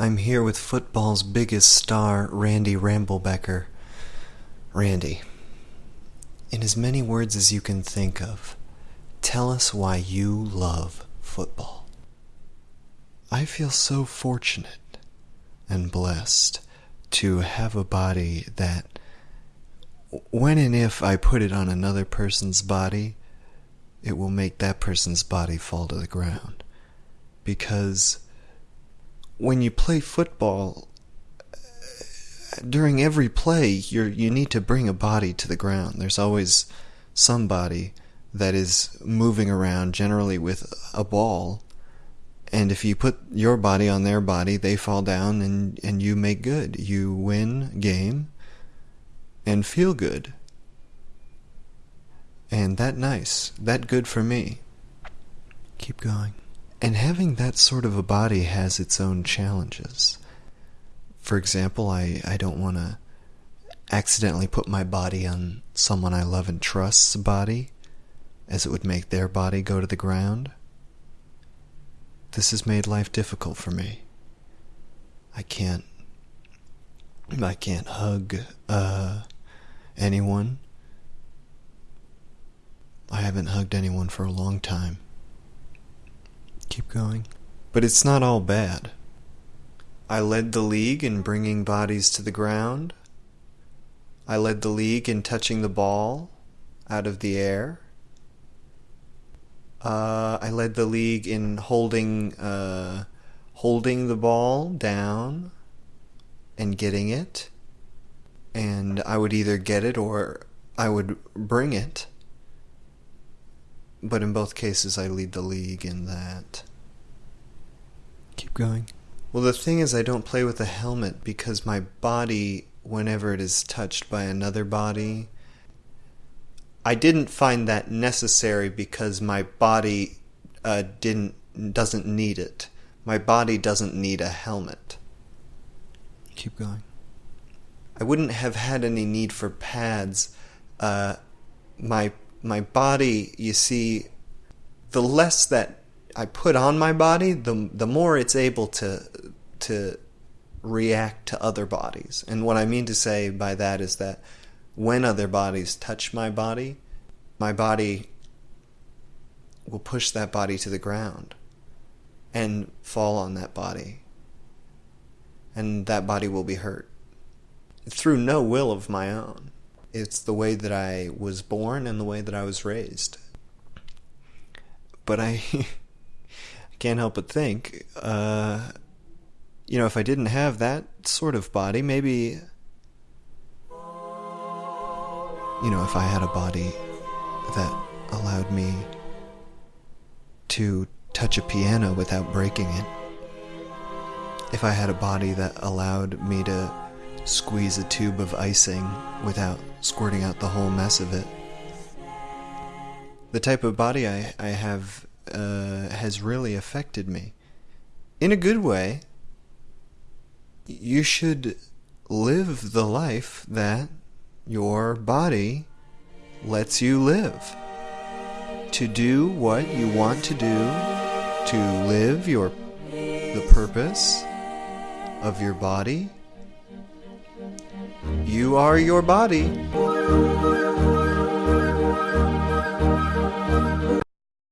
I'm here with football's biggest star, Randy Ramblebecker. Randy, in as many words as you can think of, tell us why you love football. I feel so fortunate and blessed to have a body that, when and if I put it on another person's body, it will make that person's body fall to the ground. Because when you play football, during every play, you you need to bring a body to the ground. There's always somebody that is moving around, generally with a ball. And if you put your body on their body, they fall down and, and you make good. You win game and feel good. And that nice. That good for me. Keep going. And having that sort of a body has its own challenges. For example, I, I don't want to accidentally put my body on someone I love and trust's body, as it would make their body go to the ground. This has made life difficult for me. I can't I can't hug uh anyone. I haven't hugged anyone for a long time. Keep going. But it's not all bad. I led the league in bringing bodies to the ground. I led the league in touching the ball out of the air. Uh, I led the league in holding uh, holding the ball down and getting it. And I would either get it or I would bring it. But in both cases, I lead the league in that. Going. Well, the thing is, I don't play with a helmet because my body, whenever it is touched by another body, I didn't find that necessary because my body uh, didn't doesn't need it. My body doesn't need a helmet. Keep going. I wouldn't have had any need for pads. Uh, my my body, you see, the less that I put on my body, the the more it's able to to react to other bodies. And what I mean to say by that is that when other bodies touch my body, my body will push that body to the ground and fall on that body. And that body will be hurt. Through no will of my own. It's the way that I was born and the way that I was raised. But I, can't help but think, uh, you know, if I didn't have that sort of body, maybe, you know, if I had a body that allowed me to touch a piano without breaking it, if I had a body that allowed me to squeeze a tube of icing without squirting out the whole mess of it. The type of body I, I have uh, has really affected me. In a good way, you should live the life that your body lets you live. To do what you want to do, to live your the purpose of your body you are your body.